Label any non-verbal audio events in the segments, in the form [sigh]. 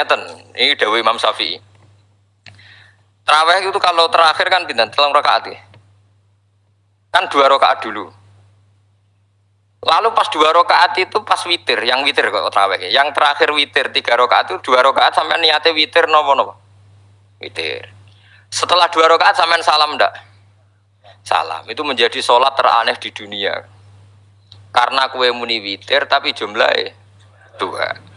Ngeten, ini Dewi Imam Syafi'i. Terawih itu kalau terakhir kan pindah telung rakaat ya. Kan dua rakaat dulu. Lalu pas dua rakaat itu pas witir, yang witir kok terawih. Yang terakhir witir tiga rakaat itu dua rakaat sampai niatnya witir nopo nopo. Witir. Setelah dua rakaat sampai salam ndak? Salam. Itu menjadi sholat teraneh di dunia. Karena kue muni witir tapi jumlahnya dua.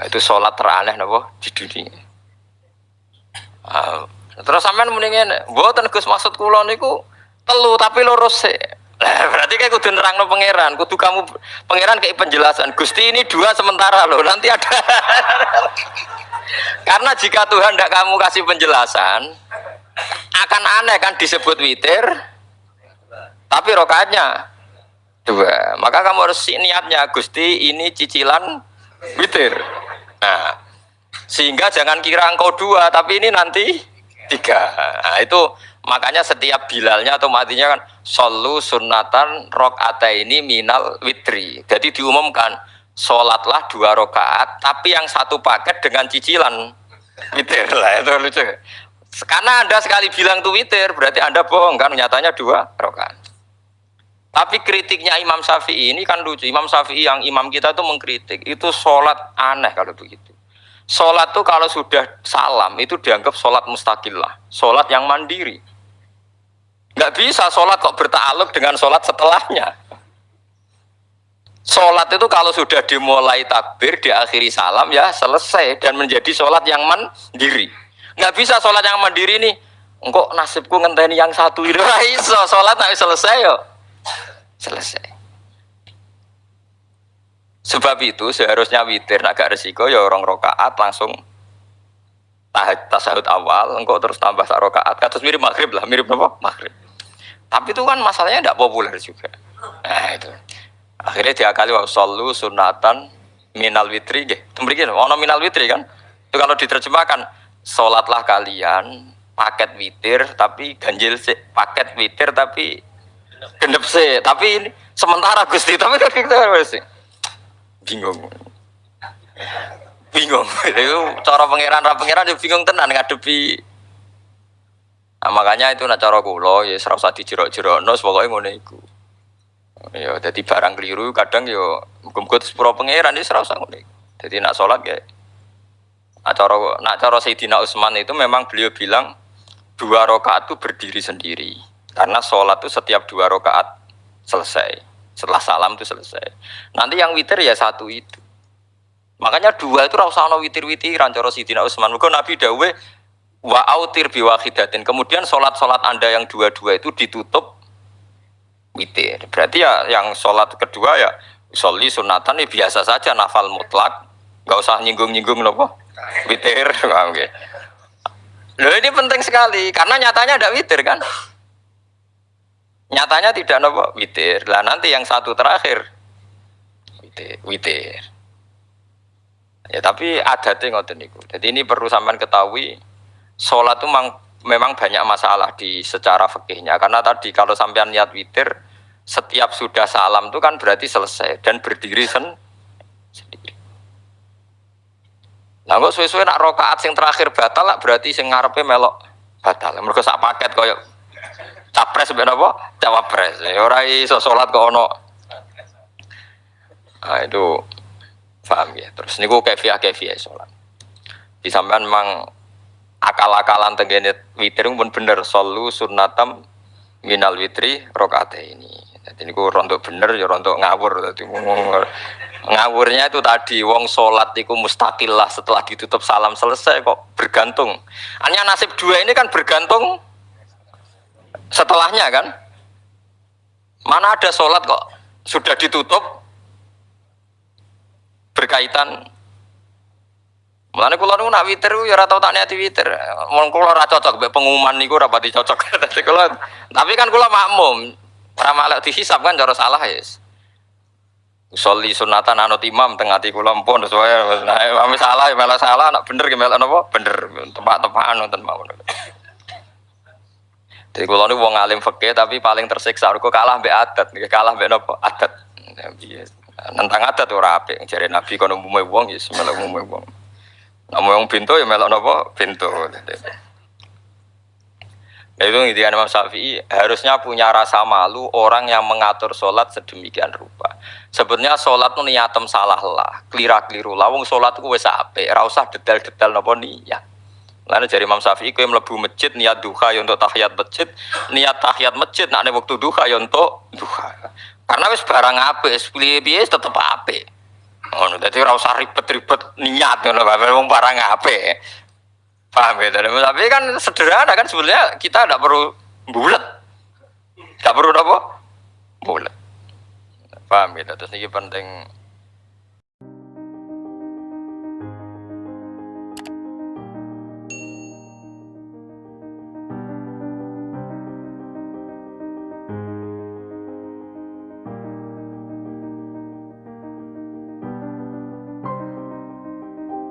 Nah, itu sholat teraneh nopo di dunia. Uh, terus sampean ngene, mboten Gus maksud kula niku telu tapi lurus sih. berarti kayak kudu nerangno pangeran, kudu kamu pangeran kayak penjelasan. Gusti ini dua sementara loh, nanti ada. [laughs] Karena jika Tuhan tidak kamu kasih penjelasan, akan aneh kan disebut witir, tapi rokaatnya dua. Maka kamu harus niatnya, Gusti ini cicilan witir. Nah, sehingga jangan kira engkau dua, tapi ini nanti tiga. Nah, itu makanya setiap bilalnya atau matinya kan solu sunatan rok ini minal witri. Jadi diumumkan sholatlah dua rakaat, tapi yang satu paket dengan cicilan witir [laughs] lah itu lucu. Karena anda sekali bilang tuh witir, berarti anda bohong kan? Nyatanya dua rakaat. Tapi kritiknya Imam Syafi'i ini kan lucu. Imam Syafi'i yang imam kita tuh mengkritik itu sholat aneh kalau begitu. Sholat tuh kalau sudah salam itu dianggap sholat mustakillah, sholat yang mandiri. Nggak bisa sholat kok bertaluk dengan sholat setelahnya. Sholat itu kalau sudah dimulai takbir, diakhiri salam ya selesai dan menjadi sholat yang mandiri. Nggak bisa sholat yang mandiri nih. Engkau nasibku ngenteni yang satu [laughs] itu iso sholat nggak selesai yo selesai. Sebab itu seharusnya witir agak resiko ya orang rokaat langsung tasahud awal, engkau terus tambah sak rokaat, katus mirip maghrib lah, mirip apa? Maghrib. Tapi itu kan masalahnya tidak populer juga. Nah itu. Akhirnya diakali wa sallu sunatan minal witri nggih. Tembriki ono minal witri kan? Itu kalau diterjemahkan salatlah kalian paket witir tapi ganjil sih, paket witir tapi genep sih tapi ini sementara gusti. Tapi kan kita harus bingung. Bingung. Itu cara pangeran rap pangeran dia bingung tenan ngadepi. Nah, makanya itu nak cara kulo ya serasa dijerok-jerok nos pokoknya ngono iku. Ya jadi barang keliru kadang yo muga-muga sepuro pangeran ya serasa ngono jadi nak sholat ya. Nak cara nak cara Sayyidina Utsman itu memang beliau bilang dua rakaat itu berdiri sendiri karena sholat itu setiap dua rakaat selesai. Setelah salam itu selesai. Nanti yang witir ya satu itu. Makanya dua itu rausano witir-witiran cara Sidina Utsman. Maka Nabi dawe wa autir. Kemudian sholat-sholat Anda yang dua-dua itu ditutup witir. Berarti ya yang sholat kedua ya soli sunatan ini biasa saja nafal mutlak. Gak usah nyinggung-nyinggung loh witir. [laughs] Loh ini penting sekali karena nyatanya ada witir kan. Nyatanya tidak nopo witir. Lah nanti yang satu terakhir witir. witir. Ya tapi ada ngoten niku. Jadi ini perlu sampean ketahui sholat itu memang, memang banyak masalah di secara fikihnya karena tadi kalau sampean niat witir setiap sudah salam itu kan berarti selesai dan berdiri sen sendiri. Nah kok suwe-suwe nak rokaat sing terakhir batal lah berarti sing ngarepe melok batal. Mereka sak paket koyok capres ben apa? Cawapres. Ya ora iso salat kok ono. Nah itu paham ya. Terus niku kefiah kefiah di sampean memang akal-akalan tenggene witir pun bener. Solu sunnatam minal witri rokaat ini. Jadi niku rontok bener ya rontok ngawur. Tadi ngawurnya itu tadi wong sholat itu mustakil lah setelah ditutup salam selesai kok bergantung. Hanya nasib dua ini kan bergantung setelahnya kan mana ada sholat kok sudah ditutup berkaitan Mulane kula niku nak witir ya ora tau tak niati witir. Mun kula ora cocok mbek pengumuman niku ora pati cocok. [laughs] Kula tapi kan kula makmum. Ora malah dihisab kan cara salah ya. Soli sunatan anut imam tengah ati kula mpun sesuai nah salah malah salah nak bener ki malah napa bener tepak-tepakan wonten mawon. Jadi kalau ini wong alim fakih tapi paling tersiksa. Aku kalah be adat, kalah be nopo adat. Nentang adat ora apik. Jare Nabi kono umume wong ya melok umume wong. Namun yang pintu ya melok napa? Pintu. Nah, itu intinya Imam Syafi'i harusnya punya rasa malu orang yang mengatur sholat sedemikian rupa. Sebenarnya sholat itu niatem salah lah, kelira keliru. Lawung sholat itu wes ape, usah detail-detail nopo niat. Lalu dari Imam Syafi'i yang melebu masjid niat duha ya untuk tahiyat masjid, niat tahiyat masjid nak waktu duha ya untuk duha. Karena wes barang ape, piye tetap ape. Oh, jadi usah ribet-ribet niat ngono, wong barang ape. Paham ya? Tapi kan sederhana kan sebenarnya kita tidak perlu bulat. Tidak perlu apa? Bulat. Paham ya? Terus ini penting